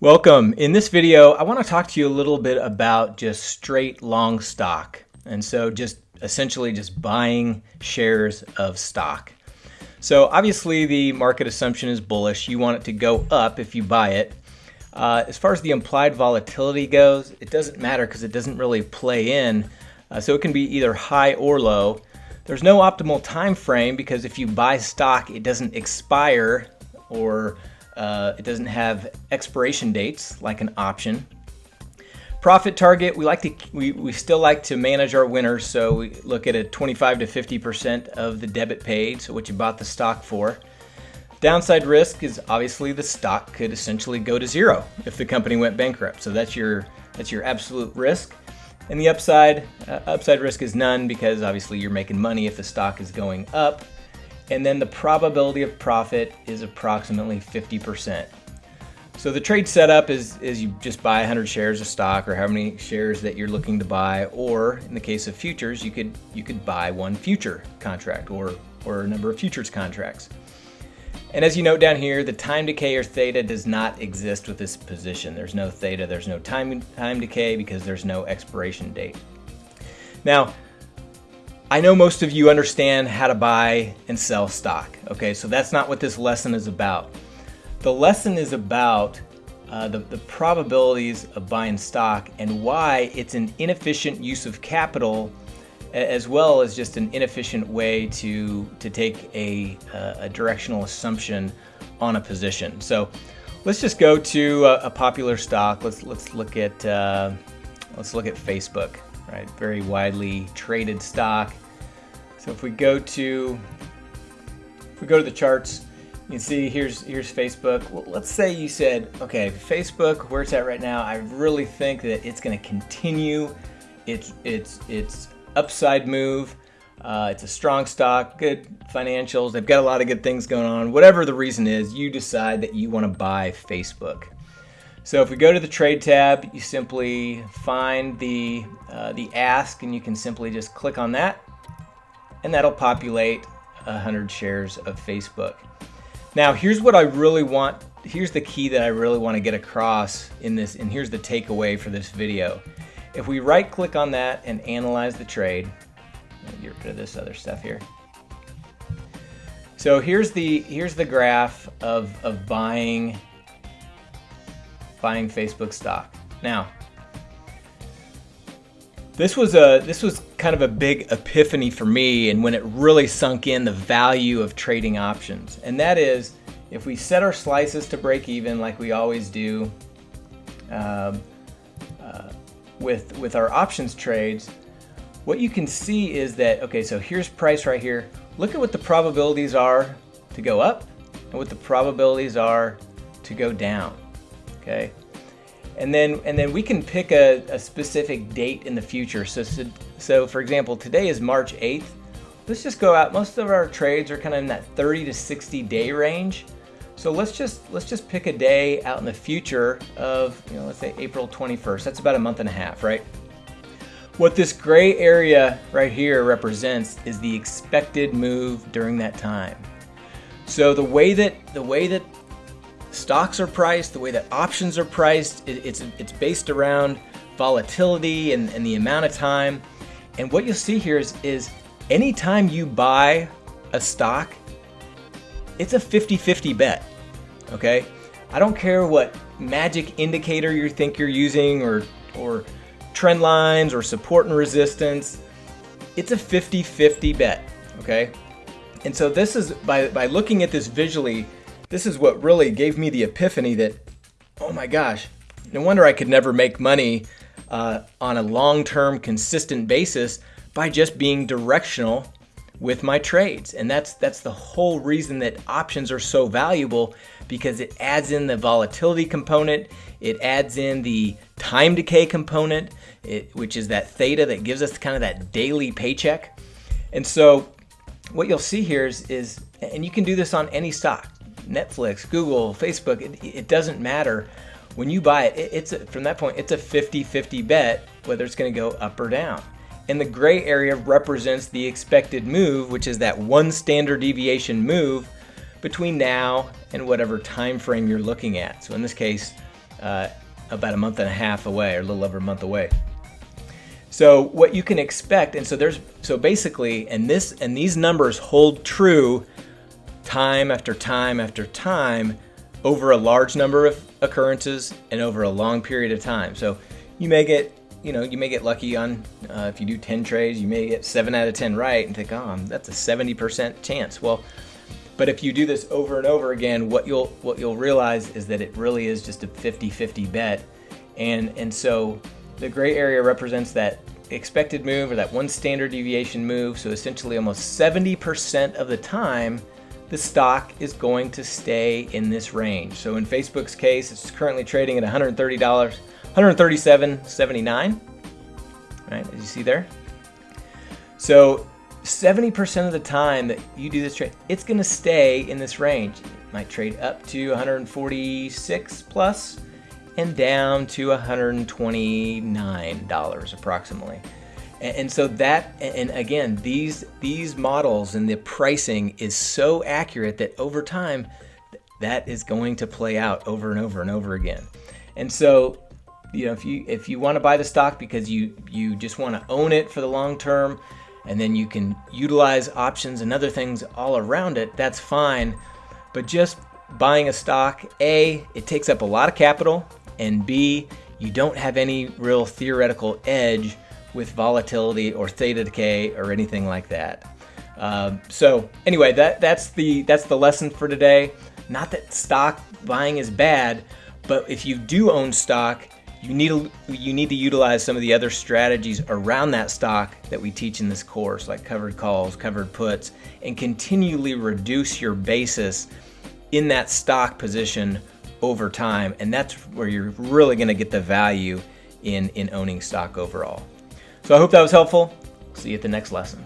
Welcome. In this video, I want to talk to you a little bit about just straight long stock. And so just essentially just buying shares of stock. So obviously the market assumption is bullish. You want it to go up if you buy it. Uh, as far as the implied volatility goes, it doesn't matter because it doesn't really play in. Uh, so it can be either high or low. There's no optimal time frame because if you buy stock, it doesn't expire or uh, it doesn't have expiration dates like an option. Profit target, we like to we, we still like to manage our winners, so we look at a 25 to 50% of the debit paid, so what you bought the stock for. Downside risk is obviously the stock could essentially go to zero if the company went bankrupt. So that's your that's your absolute risk. And the upside uh, upside risk is none because obviously you're making money if the stock is going up and then the probability of profit is approximately 50%. So the trade setup is, is you just buy 100 shares of stock or how many shares that you're looking to buy, or in the case of futures, you could you could buy one future contract or or a number of futures contracts. And as you note down here, the time decay or theta does not exist with this position. There's no theta, there's no time time decay because there's no expiration date. Now, I know most of you understand how to buy and sell stock. Okay, so that's not what this lesson is about. The lesson is about uh, the, the probabilities of buying stock and why it's an inefficient use of capital as well as just an inefficient way to, to take a, uh, a directional assumption on a position. So let's just go to a, a popular stock. Let's, let's look at, uh, let's look at Facebook right? Very widely traded stock. So if we go to, if we go to the charts, you can see here's here's Facebook. Well, let's say you said, okay, Facebook, where it's at right now, I really think that it's going to continue its its its upside move. Uh, it's a strong stock, good financials. They've got a lot of good things going on. Whatever the reason is, you decide that you want to buy Facebook. So if we go to the trade tab, you simply find the, uh, the ask and you can simply just click on that and that'll populate 100 shares of Facebook. Now here's what I really want, here's the key that I really want to get across in this, and here's the takeaway for this video. If we right click on that and analyze the trade, get rid of this other stuff here. So here's the here's the graph of, of buying buying Facebook stock. Now, this was a this was kind of a big epiphany for me and when it really sunk in the value of trading options. And that is if we set our slices to break even like we always do um, uh, with with our options trades, what you can see is that okay, so here's price right here. Look at what the probabilities are to go up and what the probabilities are to go down. Okay. And then, and then we can pick a, a specific date in the future. So, so, so, for example, today is March 8th. Let's just go out. Most of our trades are kind of in that 30 to 60 day range. So let's just let's just pick a day out in the future of you know let's say April 21st. That's about a month and a half, right? What this gray area right here represents is the expected move during that time. So the way that the way that stocks are priced, the way that options are priced. It, it's, it's based around volatility and, and the amount of time. And what you'll see here is, is anytime you buy a stock, it's a 50-50 bet, okay? I don't care what magic indicator you think you're using or, or trend lines or support and resistance. It's a 50-50 bet, okay? And so this is, by, by looking at this visually, this is what really gave me the epiphany that, oh my gosh, no wonder I could never make money uh, on a long-term consistent basis by just being directional with my trades. And that's that's the whole reason that options are so valuable because it adds in the volatility component, it adds in the time decay component, it, which is that theta that gives us kind of that daily paycheck. And so what you'll see here is, is and you can do this on any stock. Netflix, Google, Facebook, it, it doesn't matter. When you buy it, it it's a, from that point, it's a 50-50 bet whether it's going to go up or down. And the gray area represents the expected move, which is that one standard deviation move between now and whatever time frame you're looking at. So in this case, uh, about a month and a half away, or a little over a month away. So what you can expect, and so there's so basically, and this and these numbers hold true time after time after time over a large number of occurrences and over a long period of time. So you may get, you know, you may get lucky on uh, if you do 10 trades, you may get seven out of 10 right and think, oh, that's a 70% chance. Well, but if you do this over and over again, what you'll what you'll realize is that it really is just a 50-50 bet. And and so the gray area represents that expected move or that one standard deviation move. So essentially almost 70% of the time, the stock is going to stay in this range. So in Facebook's case, it's currently trading at $130, 137.79, right, as you see there. So 70% of the time that you do this trade, it's going to stay in this range. It might trade up to 146 plus and down to 129 dollars approximately. And, so that, and again, these these models and the pricing is so accurate that over time, that is going to play out over and over and over again. And so, you know, if you if you want to buy the stock because you you just want to own it for the long term, and then you can utilize options and other things all around it, that's fine. But just buying a stock, A, it takes up a lot of capital, and B, you don't have any real theoretical edge with volatility or theta decay or anything like that. Um, so anyway, that that's the that's the lesson for today. Not that stock buying is bad, but if you do own stock, you need to, you need to utilize some of the other strategies around that stock that we teach in this course, like covered calls, covered puts, and continually reduce your basis in that stock position over time. And that's where you're really going to get the value in, in owning stock overall. So I hope that was helpful. See you at the next lesson.